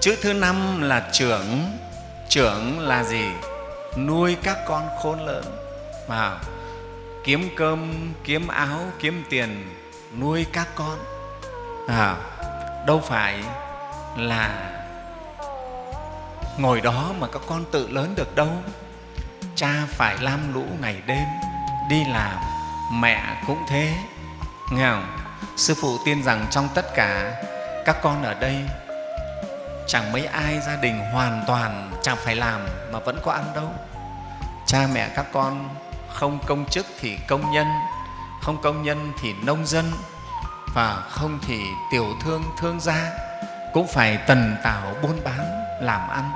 chữ thứ năm là trưởng. Trưởng là gì? Nuôi các con khôn lớn. Mà kiếm cơm kiếm áo kiếm tiền nuôi các con. À, đâu phải là ngồi đó mà các con tự lớn được đâu. Cha phải lam lũ ngày đêm đi làm mẹ cũng thế. Nghe không? Sư phụ tin rằng trong tất cả các con ở đây chẳng mấy ai gia đình hoàn toàn chẳng phải làm mà vẫn có ăn đâu cha mẹ các con không công chức thì công nhân, không công nhân thì nông dân, và không thì tiểu thương thương gia cũng phải tần tảo buôn bán, làm ăn,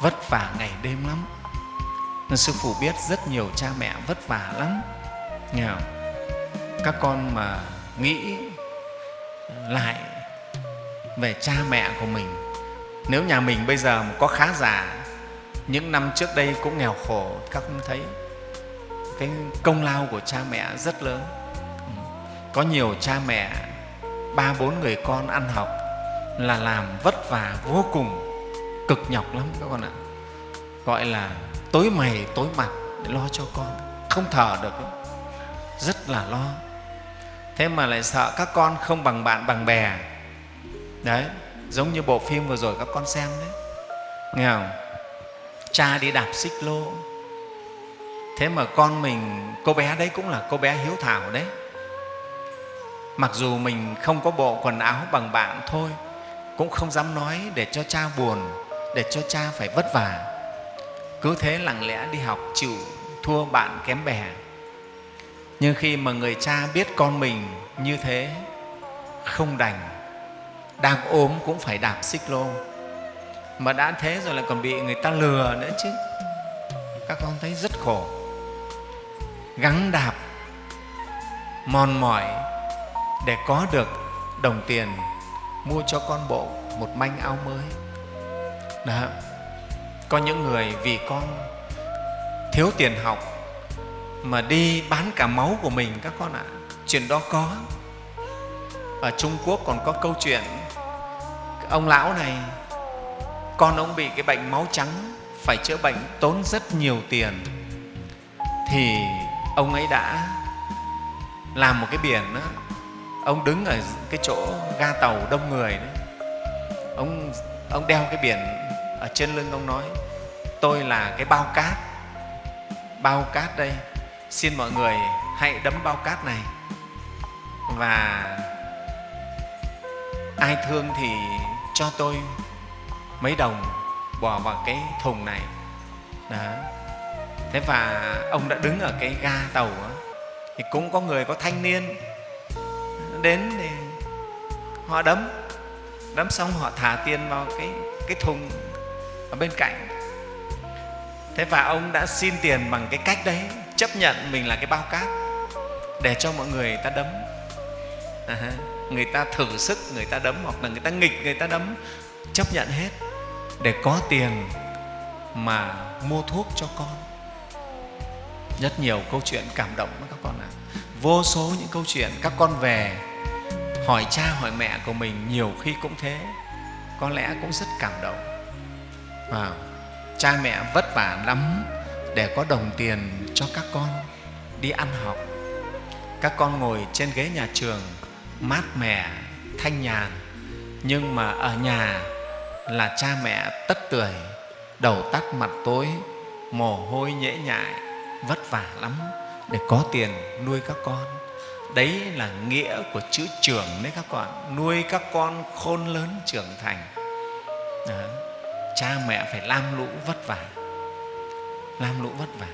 vất vả ngày đêm lắm nên sư phụ biết rất nhiều cha mẹ vất vả lắm nghe không? các con mà nghĩ lại về cha mẹ của mình nếu nhà mình bây giờ có khá giả, những năm trước đây cũng nghèo khổ, các con thấy cái công lao của cha mẹ rất lớn. Ừ. Có nhiều cha mẹ, ba bốn người con ăn học là làm vất vả vô cùng, cực nhọc lắm các con ạ. Gọi là tối mày, tối mặt để lo cho con, không thở được rất là lo. Thế mà lại sợ các con không bằng bạn, bằng bè. Đấy giống như bộ phim vừa rồi các con xem đấy. Nghe không? Cha đi đạp xích lô. Thế mà con mình, cô bé đấy cũng là cô bé hiếu thảo đấy. Mặc dù mình không có bộ quần áo bằng bạn thôi, cũng không dám nói để cho cha buồn, để cho cha phải vất vả. Cứ thế lặng lẽ đi học chịu thua bạn kém bè. Nhưng khi mà người cha biết con mình như thế, không đành đang ốm cũng phải đạp xích lô. Mà đã thế rồi lại còn bị người ta lừa nữa chứ. Các con thấy rất khổ. Gắng đạp, mòn mỏi để có được đồng tiền mua cho con bộ một manh áo mới. Đó. Có những người vì con thiếu tiền học mà đi bán cả máu của mình các con ạ. Chuyện đó có. Ở trung quốc còn có câu chuyện ông lão này con ông bị cái bệnh máu trắng phải chữa bệnh tốn rất nhiều tiền. Thì ông ấy đã làm một cái biển đó, ông đứng ở cái chỗ ga tàu đông người đó. ông ông đeo cái biển ở trên lưng ông nói tôi là cái bao cát bao cát đây. Xin mọi người hãy đấm bao cát này. Và ai thương thì cho tôi mấy đồng bỏ vào cái thùng này đó. thế và ông đã đứng ở cái ga tàu đó. thì cũng có người có thanh niên đến thì họ đấm đấm xong họ thả tiền vào cái cái thùng ở bên cạnh thế và ông đã xin tiền bằng cái cách đấy, chấp nhận mình là cái bao cát để cho mọi người ta đấm à, người ta thử sức người ta đấm hoặc là người ta nghịch người ta đấm. Chấp nhận hết. Để có tiền mà mua thuốc cho con. Rất nhiều câu chuyện cảm động đó các con ạ. Vô số những câu chuyện các con về hỏi cha hỏi mẹ của mình nhiều khi cũng thế. Có lẽ cũng rất cảm động. À, cha mẹ vất vả lắm để có đồng tiền cho các con đi ăn học. Các con ngồi trên ghế nhà trường mát mẻ, thanh nhàn. Nhưng mà ở nhà là cha mẹ tất tưởi, đầu tắt mặt tối, mồ hôi nhễ nhại, vất vả lắm để có tiền nuôi các con. Đấy là nghĩa của chữ trưởng đấy các con, nuôi các con khôn lớn trưởng thành. Đó. cha mẹ phải lam lũ vất vả, lam lũ vất vả.